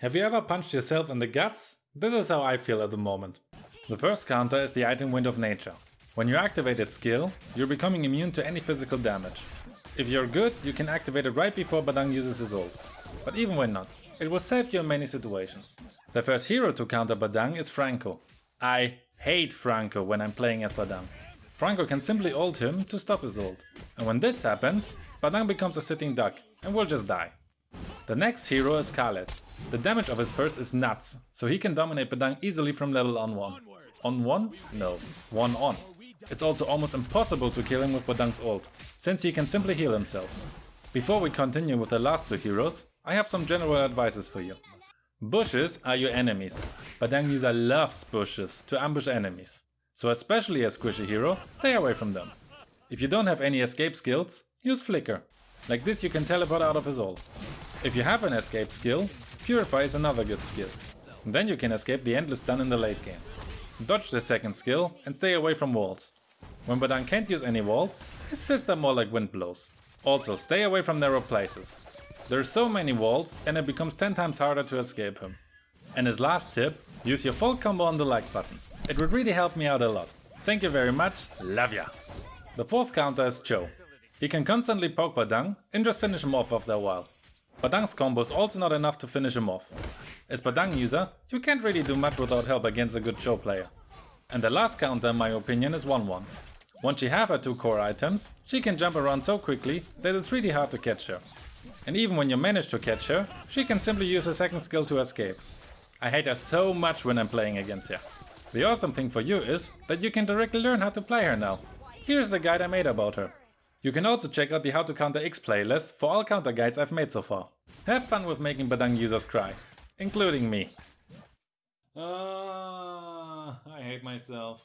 Have you ever punched yourself in the guts? This is how I feel at the moment. The first counter is the item Wind of Nature. When you activate its skill, you're becoming immune to any physical damage. If you're good, you can activate it right before Badang uses his ult. But even when not, it will save you in many situations. The first hero to counter Badang is Franco. I hate Franco when I'm playing as Badang. Franco can simply ult him to stop his ult. And when this happens, Badang becomes a sitting duck and will just die. The next hero is Khaleed. The damage of his first is nuts, so he can dominate Badang easily from level on 1. On 1? No, 1 on. It's also almost impossible to kill him with Badang's ult, since he can simply heal himself. Before we continue with the last two heroes, I have some general advices for you. Bushes are your enemies. Badang user loves bushes to ambush enemies. So especially as squishy hero, stay away from them. If you don't have any escape skills, use Flicker. Like this you can teleport out of his ult. If you have an escape skill, Purify is another good skill. Then you can escape the endless stun in the late game. Dodge the second skill and stay away from walls. When Badang can't use any walls, his fists are more like wind blows. Also stay away from narrow places. There are so many walls and it becomes 10 times harder to escape him. And his last tip, use your full combo on the like button. It would really help me out a lot. Thank you very much, love ya! The fourth counter is Chou. He can constantly poke Badang and just finish him off after a while. Badang's combo is also not enough to finish him off. As Badang user, you can't really do much without help against a good Chou player. And the last counter in my opinion is Wanwan. Once she have her two core items, she can jump around so quickly that it's really hard to catch her. And even when you manage to catch her, she can simply use her second skill to escape. I hate her so much when I'm playing against her. The awesome thing for you is that you can directly learn how to play her now. Here's the guide I made about her. You can also check out the How to Counter X playlist for all counter guides I've made so far. Have fun with making Badang users cry, including me. Ah, I hate myself.